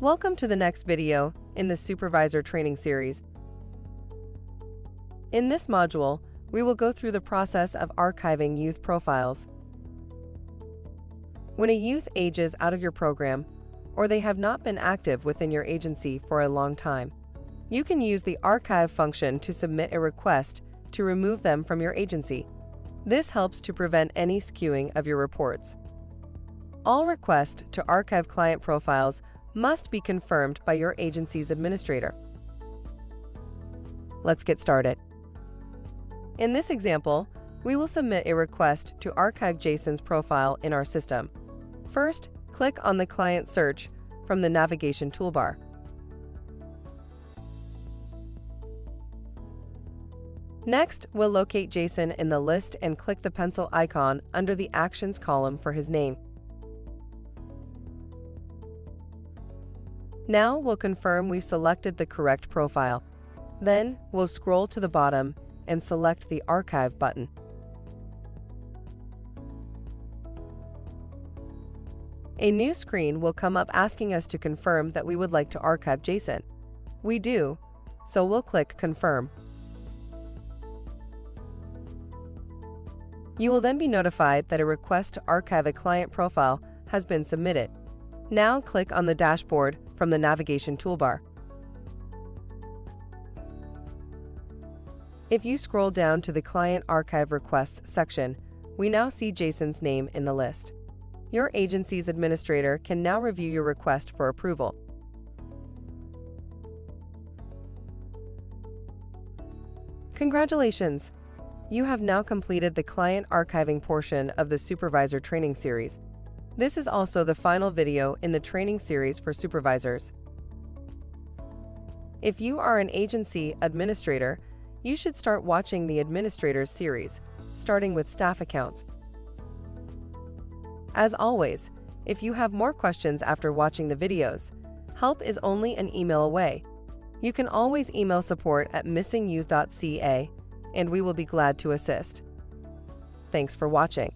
Welcome to the next video in the Supervisor Training Series. In this module, we will go through the process of archiving youth profiles. When a youth ages out of your program, or they have not been active within your agency for a long time, you can use the archive function to submit a request to remove them from your agency. This helps to prevent any skewing of your reports. All requests to archive client profiles must be confirmed by your agency's administrator. Let's get started. In this example, we will submit a request to archive Jason's profile in our system. First, click on the Client Search from the navigation toolbar. Next, we'll locate Jason in the list and click the pencil icon under the Actions column for his name. Now we'll confirm we've selected the correct profile. Then we'll scroll to the bottom and select the Archive button. A new screen will come up asking us to confirm that we would like to archive Jason. We do, so we'll click Confirm. You will then be notified that a request to archive a client profile has been submitted. Now click on the dashboard from the navigation toolbar. If you scroll down to the Client Archive Requests section, we now see Jason's name in the list. Your agency's administrator can now review your request for approval. Congratulations! You have now completed the client archiving portion of the Supervisor Training Series. This is also the final video in the training series for supervisors. If you are an agency administrator, you should start watching the Administrators series, starting with staff accounts. As always, if you have more questions after watching the videos, help is only an email away. You can always email support at missingyou.ca, and we will be glad to assist. Thanks for watching.